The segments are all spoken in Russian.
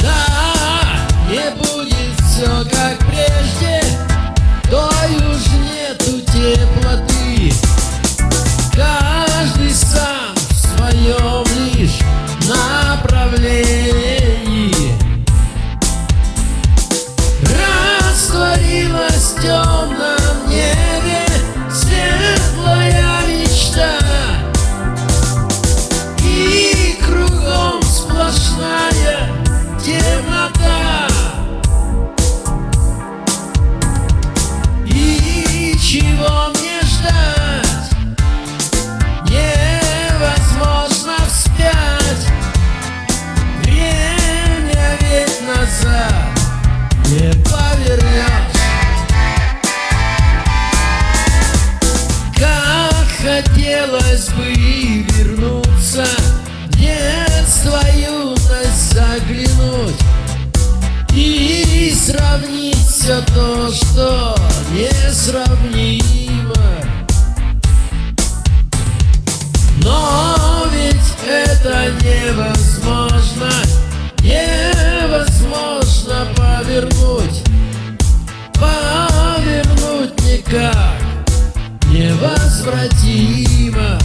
Да, не будет все как прежде, тою Сравнить все то, что несравнимо. Но ведь это невозможно Невозможно повернуть Повернуть никак Невозвратимо.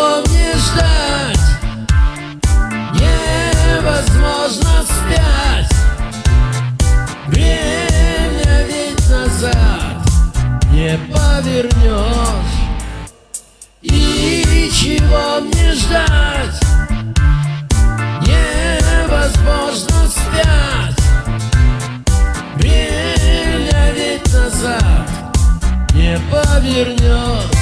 Слов не ждать. Невозможно спять. Время ведь назад. Не повернешь. И чего мне ждать. Невозможно спять. Время ведь назад. Не повернешь.